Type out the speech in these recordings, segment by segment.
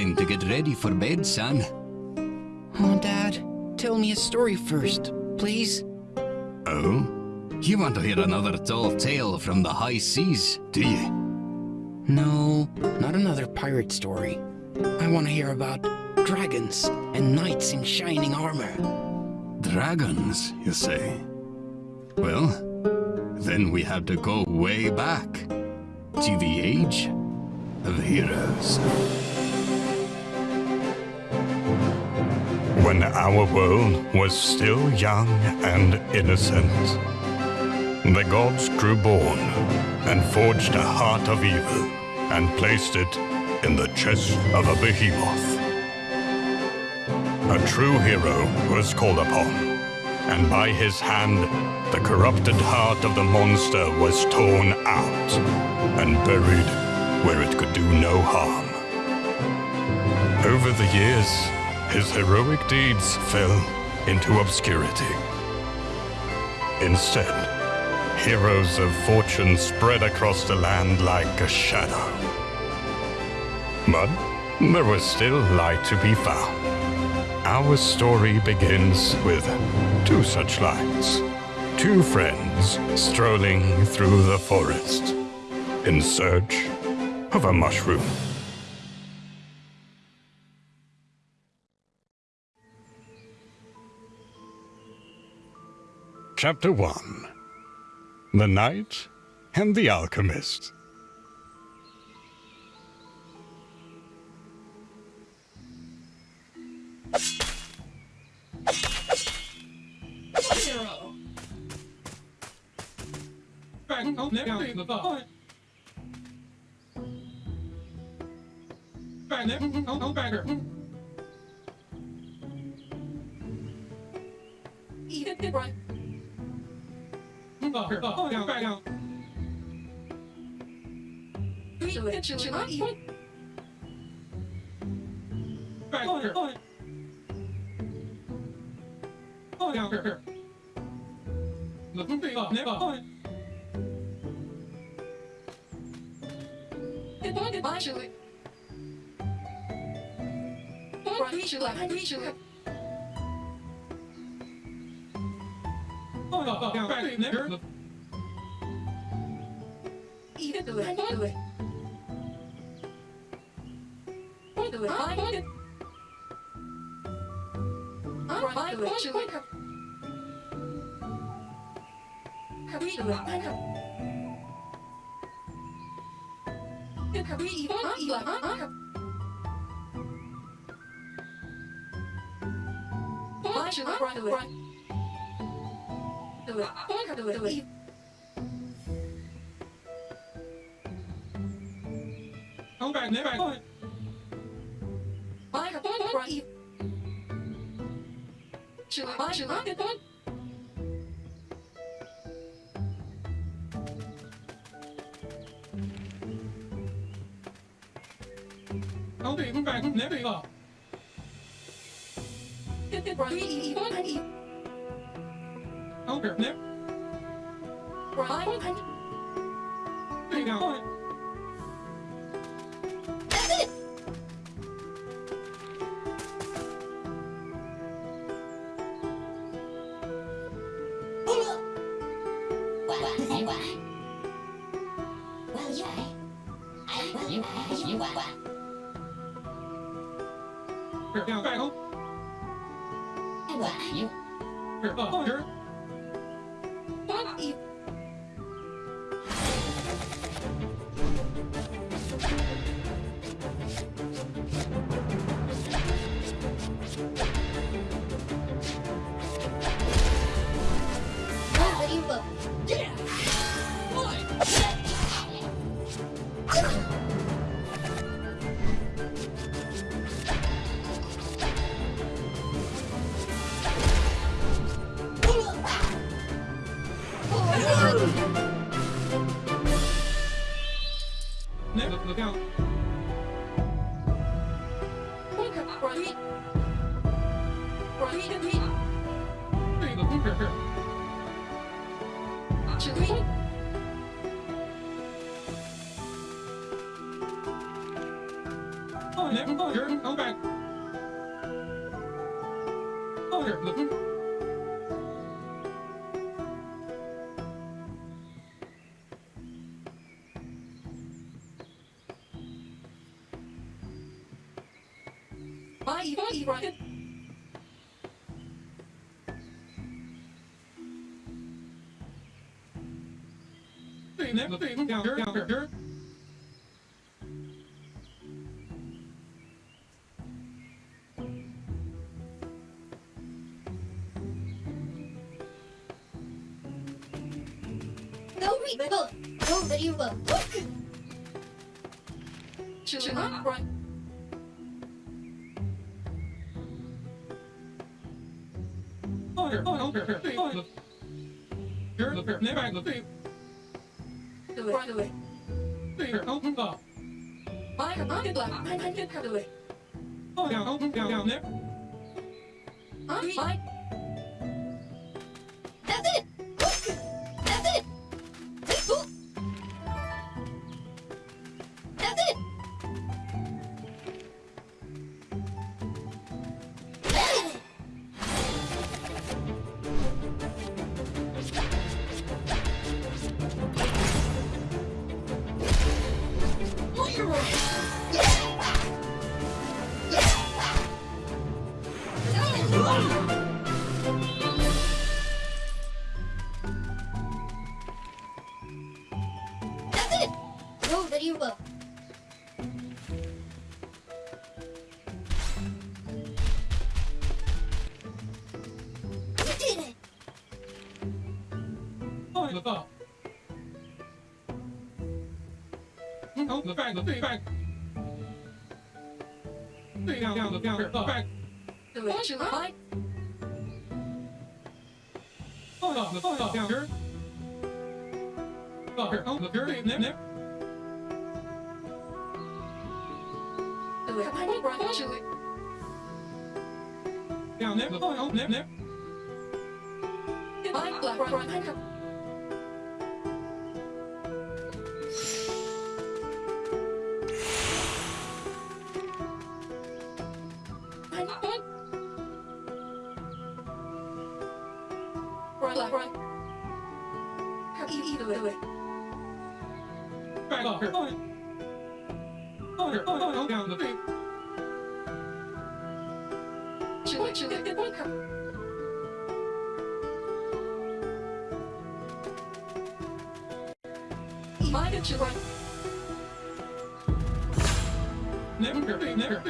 time to get ready for bed, son. Oh, Dad, tell me a story first, please. Oh? You want to hear another tall tale from the high seas, do you? No, not another pirate story. I want to hear about dragons and knights in shining armor. Dragons, you say? Well, then we have to go way back to the age of heroes. When our world was still young and innocent, the gods grew born and forged a heart of evil and placed it in the chest of a behemoth. A true hero was called upon, and by his hand the corrupted heart of the monster was torn out and buried where it could do no harm. Over the years, his heroic deeds fell into obscurity. Instead, heroes of fortune spread across the land like a shadow. But there was still light to be found. Our story begins with two such lights. Two friends strolling through the forest in search of a mushroom. Chapter 1 The Knight and the Alchemist. 二两，二两。你这个吃光了。二两，二两。那东西啊，那个。你多的包住了。包住了，包住了。To lực. Even do it. Do it. Do it. Want it. Right. Do it. Should it. Hurry, do it. I know. Hurry, even. I even. I know. Why should I run do it? Do it. Why do it? Do it. Không bạn nếm bạn ơi. I have one right. Should I? Should Get the right. Three, one, and eat. Không kìa nếm. Right, one, and Tùy nào ơi. That's it. Oh, never mind. You're come back. Oh, here. Look. Bye, bye, Ryan. Thing. Down here, down here, away. Thing here. Oh, okay. Look, never got a. They. They open up. Why are not today? Can't get out. oh. Bye, That's it. No remember. You did it. Oh, look up. Oh, look back, look back. Thing down, down, look down here. Look back. Do it, here. Thing, nip, nip. Do it, bye, bye, bye, should it. Down, nip. Look, oh, nip, nip. Bye, black, right, right, right. Never here. Thing, never.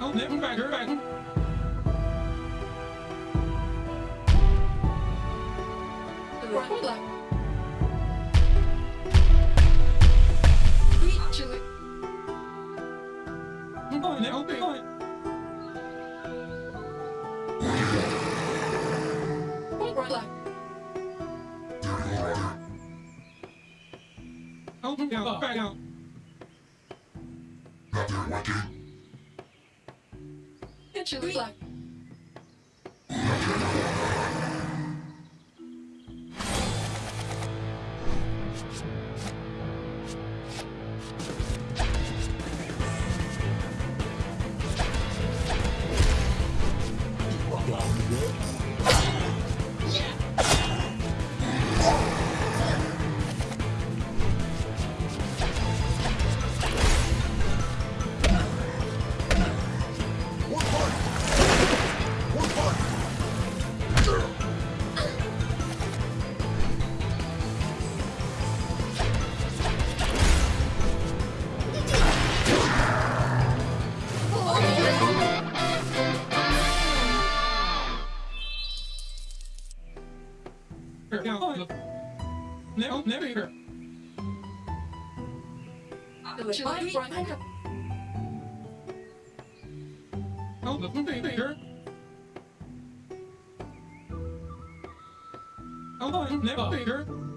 Oh, never back. Back. Down. Back it, black. Here. Do it, bye, right, handcuff. Oh, look. Thing. Thing.